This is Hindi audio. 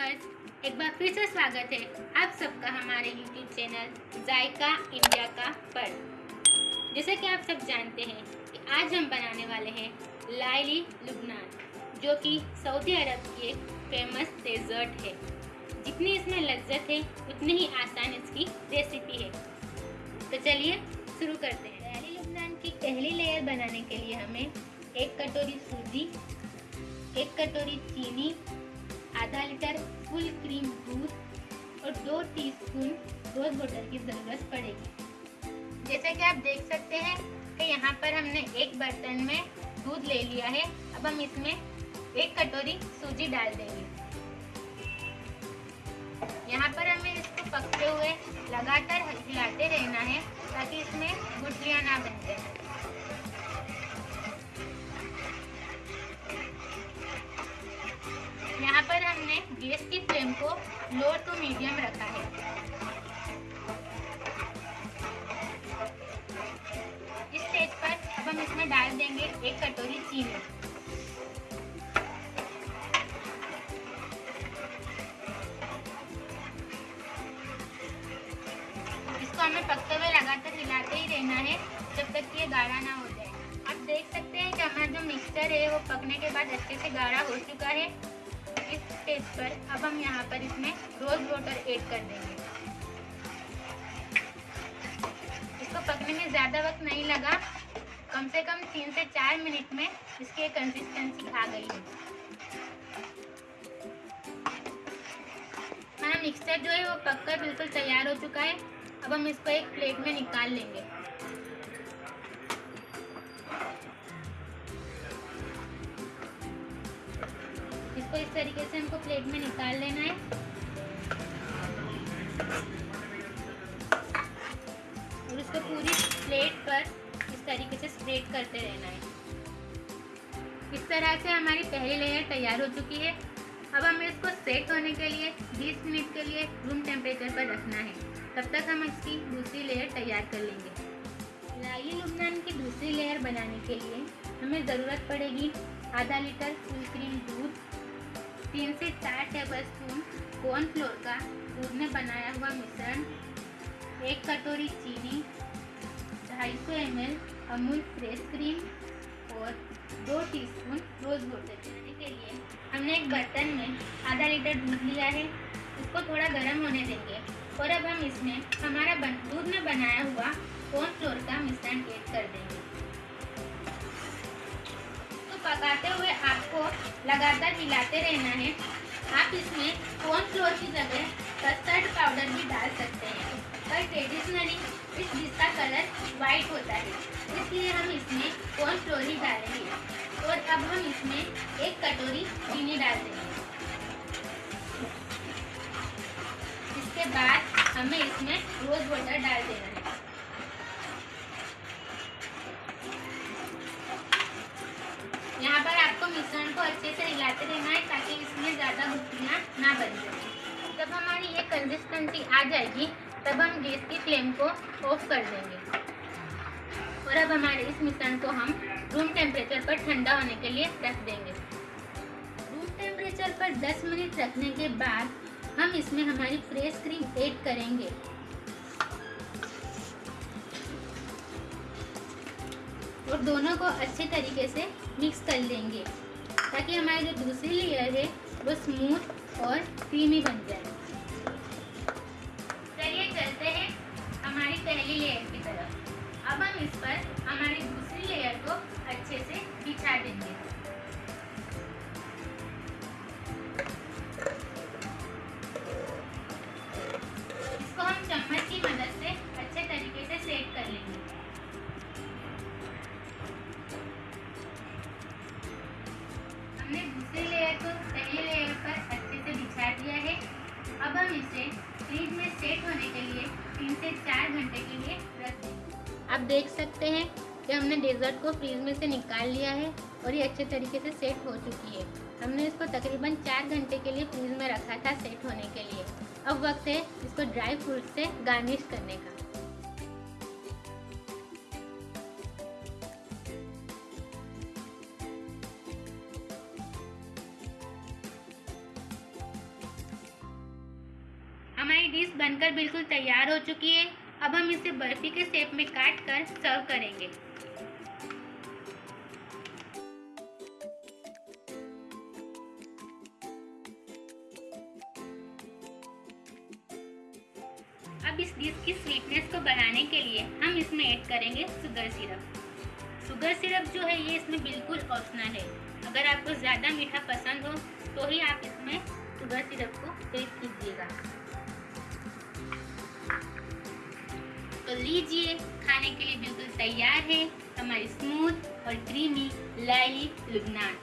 व्यूअर्स एक बार फिर से स्वागत है आप सबका हमारे यूट्यूब चैनल जायका इंडिया का पर। जैसे कि आप सब जानते हैं कि आज हम बनाने वाले हैं लाइली लुबनान जो कि सऊदी अरब की एक फ़ेमस डेजर्ट है। जितनी इसमें लज्जत है, उतनी ही आसान इसकी रेसिपी है। तो चलिए शुरू करते हैं। लाइली लुबनान की पहली लेयर बनाने के लिए हमें एक कटोरी सूजी, एक कटोरी चीनी आधा लीटर फुल क्रीम दूध और दो टीस्पून रोज वाटर की ज़रूरत पड़ेगी। जैसे कि आप देख सकते हैं कि यहाँ पर हमने एक बर्तन में दूध ले लिया है। अब हम इसमें एक कटोरी सूजी डाल देंगे। यहाँ पर हमें इसको पकते हुए लगातार हिलाते रहना है ताकि इसमें गुठलियाँ ना बनते हैं हमने गैस की फ्लेम को लो टू मीडियम रखा है। इस स्टेज पर अब हम इसमें डाल देंगे एक कटोरी चीनी। इसको हमें पकते हुए लगातार हिलाते ही रहना है, जब तक ये गाढ़ा ना हो जाए। आप देख सकते हैं कि हमारा जो मिक्सचर है, वो पकने के बाद अच्छे से गाढ़ा हो चुका है। इस स्टेज पर अब हम यहाँ पर इसमें रोज वाटर ऐड कर देंगे। इसको पकने में ज़्यादा वक्त नहीं लगा। कम से कम तीन से चार मिनट में इसकी कंसिस्टेंसी आ गई है। हमारा मिक्सचर जो है वो पककर बिल्कुल तैयार हो चुका है। अब हम इसको एक प्लेट में निकाल लेंगे। इसको इस तरीके से हमको प्लेट में निकाल लेना है। और इसको पूरी प्लेट पर इस तरीके से स्प्रेड करते रहना है। इस तरह से हमारी पहली लेयर तैयार हो चुकी है। अब हमें इसको सेट होने के लिए 20 मिनट के लिए रूम टेम्परेचर पर रखना है। तब तक हम इसकी दूसरी लेयर तैयार कर लेंगे। लाई लुबनान की दूसरी लेयर बनाने के लिए हमें ज़रूरत पड़ेगी आधा लीटर फुल क्रीम दूध। तीन से चार टेबल स्पून कॉर्नफ्लोर का दूध में बनाया हुआ मिश्रण एक कटोरी चीनी ढाई सौ एम अमूल फ्रेश क्रीम और दो टीस्पून रोज वाटर बनाने के लिए। हमने एक बर्तन में आधा लीटर दूध लिया है उसको थोड़ा गर्म होने देंगे और अब हम इसमें हमारा बन, दूध में बनाया हुआ कॉर्नफ्लोर का मिश्रण ऐड कर देंगे। तो पकाते लगातार हिलाते रहना है। आप इसमें कॉर्नफ्लोर की जगह कस्टर्ड पाउडर भी डाल सकते हैं। पर ट्रेडिशनली इस डिश का कलर वाइट होता है। इसलिए हम इसमें कॉर्नफ्लोर ही डालेंगे। और अब हम इसमें एक कटोरी चीनी डाल देंगे। इसके बाद हमें इसमें रोज वाटर डाल देना है। यहाँ पर मिश्रण को अच्छे से हिलाते रहना है ताकि इसमें ज़्यादा गुठलियाँ ना बन सकें जब हमारी ये कंसिस्टेंसी आ जाएगी, तब हम गैस की फ्लेम को ऑफ़ कर देंगे। और अब हमारे इस मिश्रण को हम रूम टेम्परेचर पर ठंडा होने के लिए रख देंगे। रूम टेम्परेचर पर 10 मिनट रखने के बाद हम इसमें हमारी फ्रेश क्रीम ऐड करेंगे। और दोनों को अच्छे तरीके से मिक्स कर लेंगे, ताकि हमारी जो दूसरी लेयर है, वो स्मूथ और क्रीमी बन जाए। चलिए चलते हैं हमारी पहली लेयर की तरफ़। अब हम इस पर हमारी दूसरी लेयर को अच्छे से बिछा देंगे। से चार घंटे के लिए रख देंगे आप देख सकते हैं कि हमने डेजर्ट को फ्रीज में से निकाल लिया है और ये अच्छे तरीके से सेट हो चुकी है। हमने इसको तकरीबन चार घंटे के लिए फ्रीज में रखा था सेट होने के लिए। अब वक्त है इसको ड्राई फ्रूट से गार्निश करने का। हमारी डिश बनकर बिल्कुल तैयार हो चुकी है। अब हम इसे बर्फ़ी के शेप में काट कर सर्व करेंगे। अब इस डिश की स्वीटनेस को बढ़ाने के लिए हम इसमें ऐड करेंगे शुगर सिरप शुगर सिरप जो है, ये इसमें बिल्कुल ऑप्शनल है। अगर आपको ज़्यादा मीठा पसंद हो तो ही आप इसमें शुगर सिरप को ऐड कीजिएगा। लीजिए। खाने के लिए बिल्कुल तैयार है। हमारी स्मूथ और क्रीमी लाई लुगनान